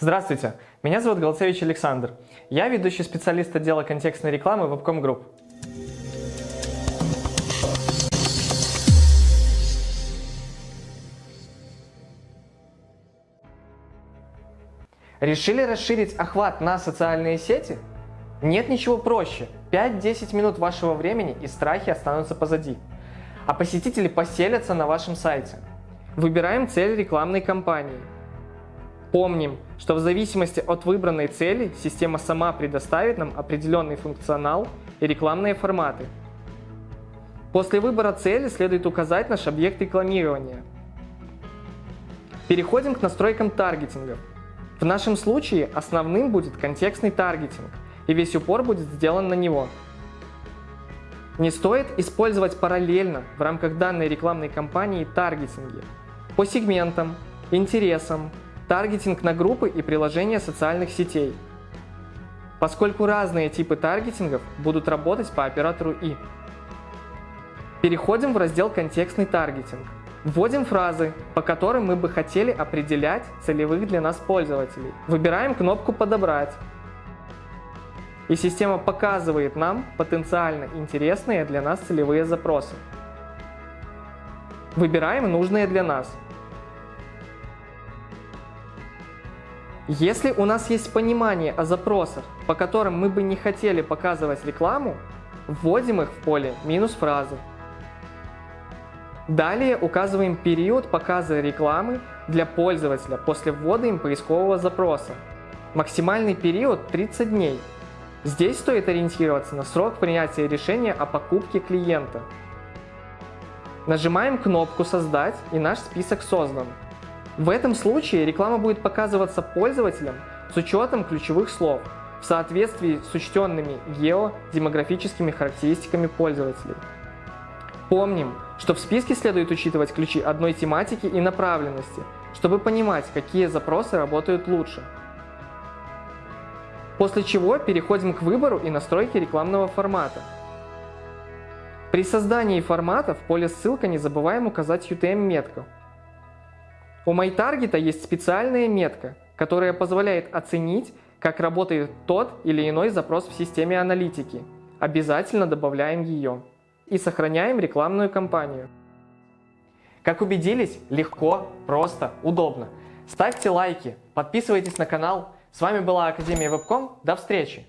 Здравствуйте, меня зовут Голцевич Александр. Я ведущий специалист отдела контекстной рекламы Webcom Group. Решили расширить охват на социальные сети? Нет ничего проще. 5-10 минут вашего времени и страхи останутся позади. А посетители поселятся на вашем сайте. Выбираем цель рекламной кампании. Помним, что в зависимости от выбранной цели система сама предоставит нам определенный функционал и рекламные форматы. После выбора цели следует указать наш объект рекламирования. Переходим к настройкам таргетинга. В нашем случае основным будет контекстный таргетинг, и весь упор будет сделан на него. Не стоит использовать параллельно в рамках данной рекламной кампании таргетинги по сегментам, интересам, таргетинг на группы и приложения социальных сетей, поскольку разные типы таргетингов будут работать по оператору И. Переходим в раздел «Контекстный таргетинг». Вводим фразы, по которым мы бы хотели определять целевых для нас пользователей. Выбираем кнопку «Подобрать». И система показывает нам потенциально интересные для нас целевые запросы. Выбираем нужные для нас. Если у нас есть понимание о запросах, по которым мы бы не хотели показывать рекламу, вводим их в поле минус фразы. Далее указываем период показа рекламы для пользователя после ввода им поискового запроса. Максимальный период 30 дней. Здесь стоит ориентироваться на срок принятия решения о покупке клиента. Нажимаем кнопку «Создать» и наш список создан. В этом случае реклама будет показываться пользователям с учетом ключевых слов в соответствии с учтенными геодемографическими характеристиками пользователей. Помним, что в списке следует учитывать ключи одной тематики и направленности, чтобы понимать, какие запросы работают лучше. После чего переходим к выбору и настройке рекламного формата. При создании формата в поле ссылка не забываем указать UTM-метку. У MyTarget есть специальная метка, которая позволяет оценить, как работает тот или иной запрос в системе аналитики. Обязательно добавляем ее и сохраняем рекламную кампанию. Как убедились, легко, просто, удобно. Ставьте лайки, подписывайтесь на канал. С вами была Академия Вебком. До встречи!